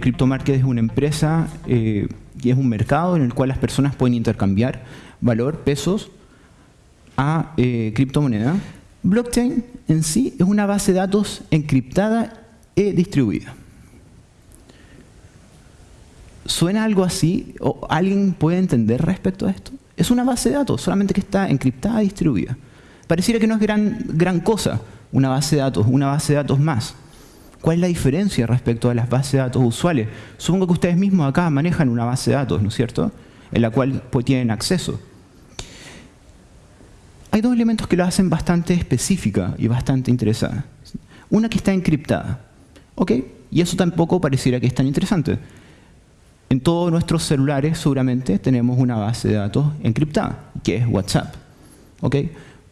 CryptoMarket es una empresa eh, y es un mercado en el cual las personas pueden intercambiar valor, pesos, a eh, criptomoneda. Blockchain en sí es una base de datos encriptada e distribuida. ¿Suena algo así? ¿O ¿Alguien puede entender respecto a esto? Es una base de datos, solamente que está encriptada y distribuida. Pareciera que no es gran, gran cosa una base de datos, una base de datos más. ¿Cuál es la diferencia respecto a las bases de datos usuales? Supongo que ustedes mismos acá manejan una base de datos, ¿no es cierto? En la cual pues, tienen acceso. Hay dos elementos que lo hacen bastante específica y bastante interesada. Una que está encriptada. ¿Ok? Y eso tampoco pareciera que es tan interesante. En todos nuestros celulares seguramente tenemos una base de datos encriptada, que es WhatsApp. ¿Ok?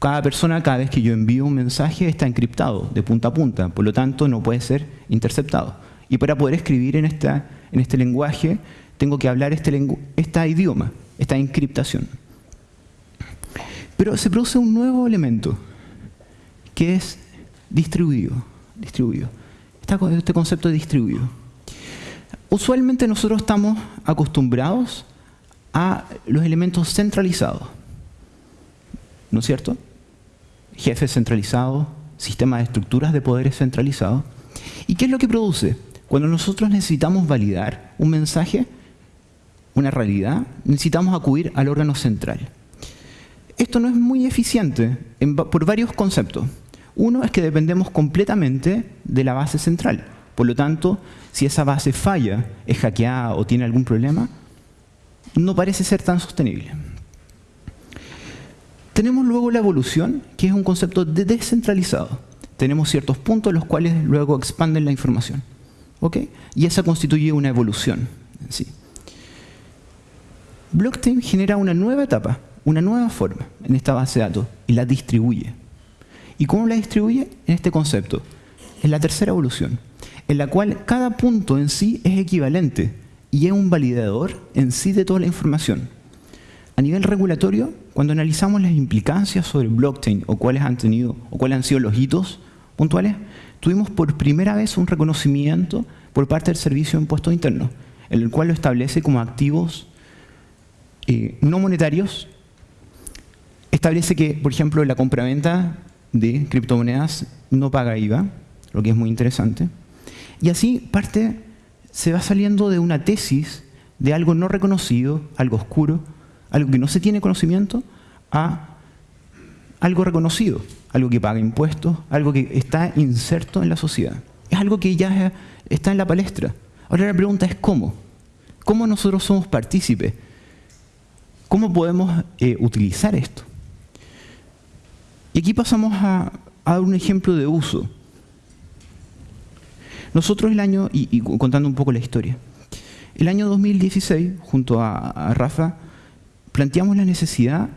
Cada persona, cada vez que yo envío un mensaje, está encriptado de punta a punta, por lo tanto no puede ser interceptado. Y para poder escribir en, esta, en este lenguaje, tengo que hablar este, idioma, esta encriptación. Pero se produce un nuevo elemento, que es distribuido. distribuido. este concepto de distribuido. Usualmente nosotros estamos acostumbrados a los elementos centralizados. ¿No es cierto? Jefes centralizados, sistemas de estructuras de poderes centralizados. ¿Y qué es lo que produce? Cuando nosotros necesitamos validar un mensaje, una realidad, necesitamos acudir al órgano central. Esto no es muy eficiente por varios conceptos. Uno es que dependemos completamente de la base central. Por lo tanto, si esa base falla, es hackeada o tiene algún problema, no parece ser tan sostenible. Tenemos luego la evolución, que es un concepto de descentralizado. Tenemos ciertos puntos los cuales luego expanden la información. ¿ok? Y esa constituye una evolución en sí. Blockchain genera una nueva etapa, una nueva forma en esta base de datos y la distribuye. ¿Y cómo la distribuye? En este concepto. En la tercera evolución, en la cual cada punto en sí es equivalente y es un validador en sí de toda la información. A nivel regulatorio, cuando analizamos las implicancias sobre blockchain o cuáles han tenido o cuáles han sido los hitos puntuales, tuvimos por primera vez un reconocimiento por parte del Servicio de Impuestos Internos, el cual lo establece como activos eh, no monetarios. Establece que, por ejemplo, la compraventa de criptomonedas no paga IVA, lo que es muy interesante. Y así parte se va saliendo de una tesis de algo no reconocido, algo oscuro, algo que no se tiene conocimiento, a algo reconocido, algo que paga impuestos, algo que está inserto en la sociedad. Es algo que ya está en la palestra. Ahora la pregunta es ¿cómo? ¿Cómo nosotros somos partícipes? ¿Cómo podemos eh, utilizar esto? Y aquí pasamos a, dar un ejemplo de uso. Nosotros el año, y, contando un poco la historia, el año 2016, junto a Rafa, planteamos la necesidad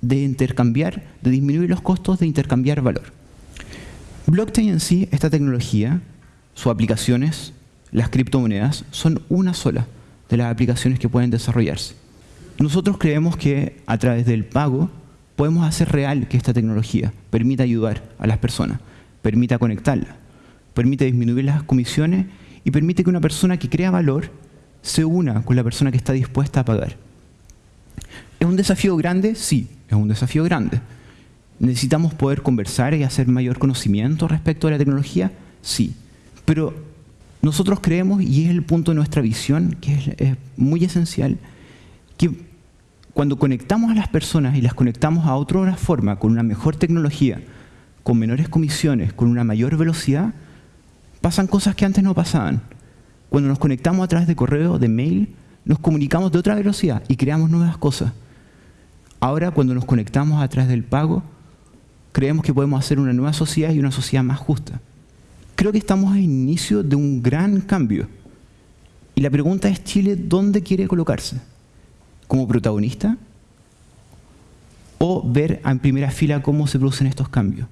de intercambiar, de disminuir los costos de intercambiar valor. Blockchain en sí, esta tecnología, sus aplicaciones, las criptomonedas, son una sola de las aplicaciones que pueden desarrollarse. Nosotros creemos que a través del pago podemos hacer real que esta tecnología permita ayudar a las personas, permita conectarla, permite disminuir las comisiones y permite que una persona que crea valor se una con la persona que está dispuesta a pagar. ¿Es un desafío grande? Sí, es un desafío grande. ¿Necesitamos poder conversar y hacer mayor conocimiento respecto a la tecnología? Sí. Pero nosotros creemos, y es el punto de nuestra visión, que es, muy esencial, que cuando conectamos a las personas y las conectamos a otra forma, con una mejor tecnología, con menores comisiones, con una mayor velocidad, pasan cosas que antes no pasaban. Cuando nos conectamos a través de correo, de mail, nos comunicamos de otra velocidad y creamos nuevas cosas. Ahora, cuando nos conectamos a través del pago, creemos que podemos hacer una nueva sociedad y una sociedad más justa. Creo que estamos al inicio de un gran cambio. Y la pregunta es, ¿Chile dónde quiere colocarse? ¿Como protagonista? ¿O ver en primera fila cómo se producen estos cambios?